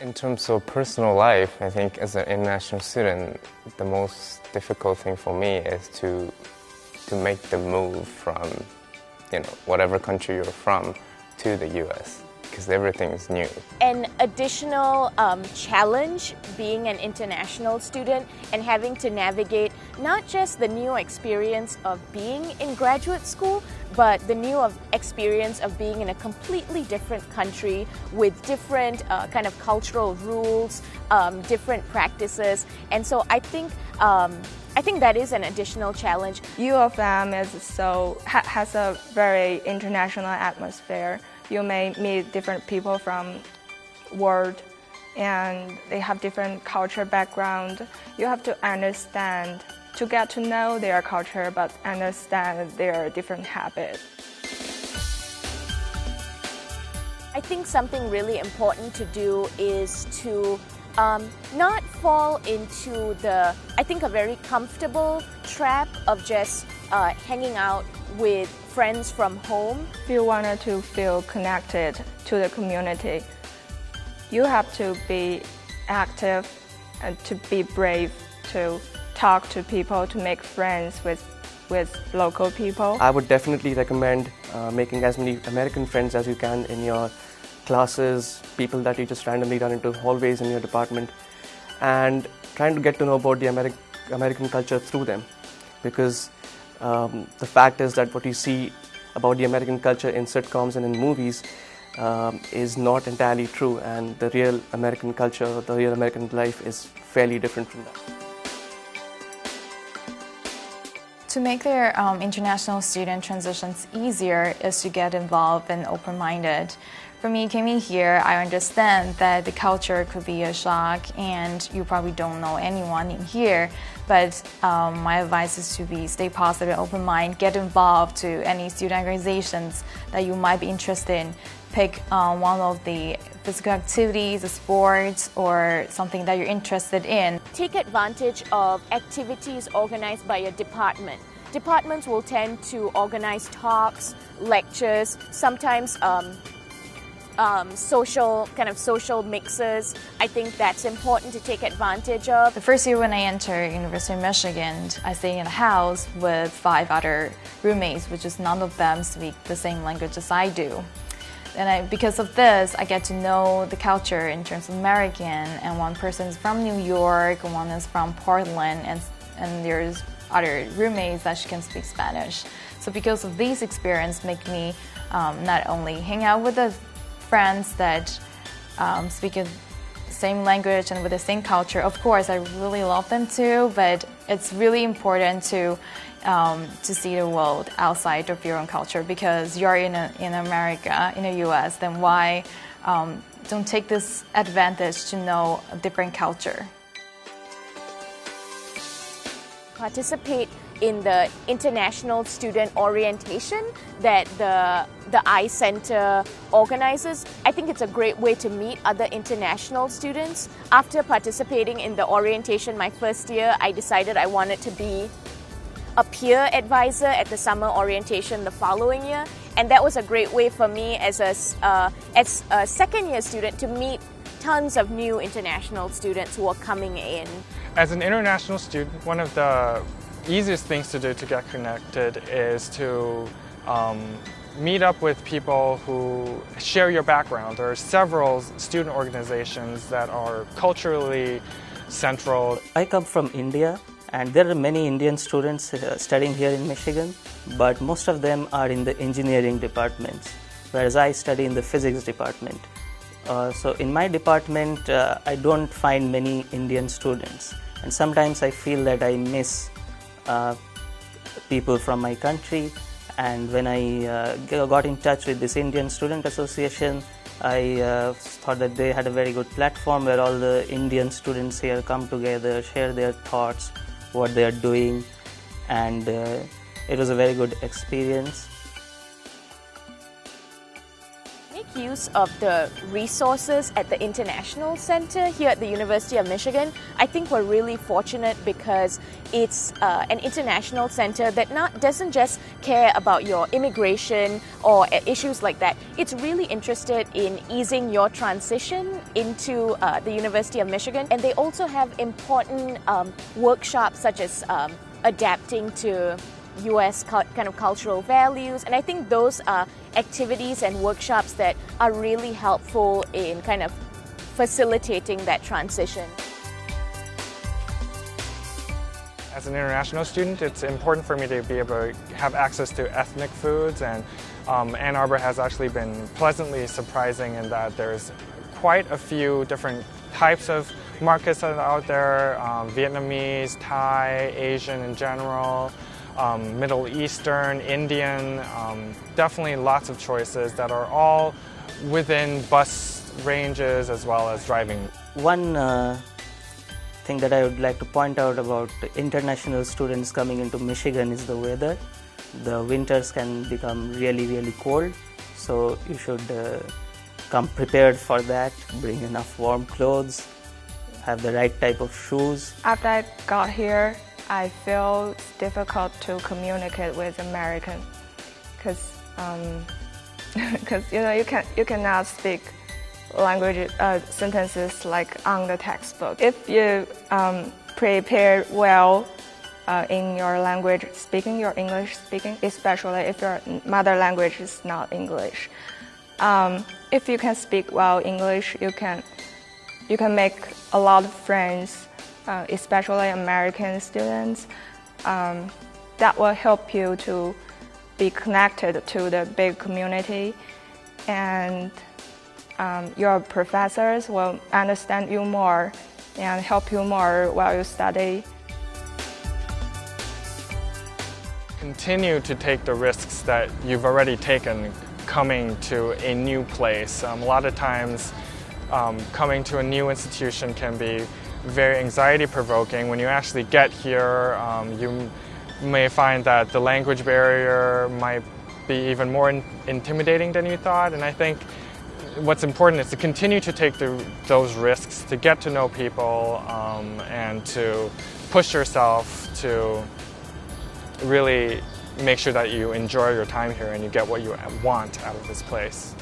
In terms of personal life, I think as an international student, the most difficult thing for me is to to make the move from, you know, whatever country you're from to the U.S. because everything is new. An additional um, challenge being an international student and having to navigate not just the new experience of being in graduate school, but the new of experience of being in a completely different country with different uh, kind of cultural rules, um, different practices. And so I think um, I think that is an additional challenge. U of M is so ha has a very international atmosphere. You may meet different people from world and they have different culture background. You have to understand to get to know their culture but understand their different habits. I think something really important to do is to um, not fall into the, I think, a very comfortable trap of just uh, hanging out with friends from home. If you wanted to feel connected to the community, you have to be active and to be brave to talk to people, to make friends with, with local people. I would definitely recommend uh, making as many American friends as you can in your classes, people that you just randomly run into hallways in your department, and trying to get to know about the Ameri American culture through them. Because um, the fact is that what you see about the American culture in sitcoms and in movies um, is not entirely true, and the real American culture, the real American life is fairly different from that. To make their um, international student transitions easier is to get involved and open-minded. For me, coming here, I understand that the culture could be a shock and you probably don't know anyone in here, but um, my advice is to be stay positive, open mind, get involved to any student organizations that you might be interested in. Pick um, one of the physical activities, the sports, or something that you're interested in. Take advantage of activities organized by your department. Departments will tend to organize talks, lectures, sometimes um, um, social kind of social mixes. I think that's important to take advantage of. The first year when I entered University of Michigan, I stayed in a house with five other roommates, which is none of them speak the same language as I do. And I, because of this, I get to know the culture in terms of American, and one person is from New York, one is from Portland, and, and there's other roommates that she can speak Spanish. So because of these experience, make me um, not only hang out with the friends that um, speak the same language and with the same culture. Of course, I really love them too, but it's really important to um, to see the world outside of your own culture because you're in a, in America, in the U.S. Then why um, don't take this advantage to know a different culture? Participate in the international student orientation that the the I Center organizes. I think it's a great way to meet other international students. After participating in the orientation my first year, I decided I wanted to be a peer advisor at the summer orientation the following year. And that was a great way for me as a, uh, as a second year student to meet tons of new international students who are coming in. As an international student, one of the easiest things to do to get connected is to um, meet up with people who share your background. There are several student organizations that are culturally central. I come from India and there are many Indian students uh, studying here in Michigan, but most of them are in the engineering departments, whereas I study in the physics department. Uh, so in my department, uh, I don't find many Indian students, and sometimes I feel that I miss people from my country. And when I uh, got in touch with this Indian Student Association I uh, thought that they had a very good platform where all the Indian students here come together, share their thoughts, what they are doing. And uh, it was a very good experience use of the resources at the International Center here at the University of Michigan. I think we're really fortunate because it's uh, an international center that not doesn't just care about your immigration or issues like that. It's really interested in easing your transition into uh, the University of Michigan, and they also have important um, workshops such as um, adapting to US kind of cultural values. And I think those are activities and workshops that are really helpful in kind of facilitating that transition. As an international student, it's important for me to be able to have access to ethnic foods and um, Ann Arbor has actually been pleasantly surprising in that there's quite a few different types of markets out there, um, Vietnamese, Thai, Asian in general um, Middle Eastern, Indian, um, definitely lots of choices that are all within bus ranges as well as driving. One uh, thing that I would like to point out about international students coming into Michigan is the weather. The winters can become really, really cold, so you should uh, come prepared for that, bring enough warm clothes, have the right type of shoes. After I got here, I feel it's difficult to communicate with American because because um, you know you can you cannot speak language uh, sentences like on the textbook. If you um, prepare well uh, in your language speaking, your English speaking, especially if your mother language is not English. Um, if you can speak well English, you can you can make a lot of friends uh, especially American students, um, that will help you to be connected to the big community and um, your professors will understand you more and help you more while you study. Continue to take the risks that you've already taken coming to a new place. Um, a lot of times um, coming to a new institution can be very anxiety provoking. When you actually get here, um, you may find that the language barrier might be even more in intimidating than you thought. And I think what's important is to continue to take the, those risks, to get to know people, um, and to push yourself to really make sure that you enjoy your time here and you get what you want out of this place.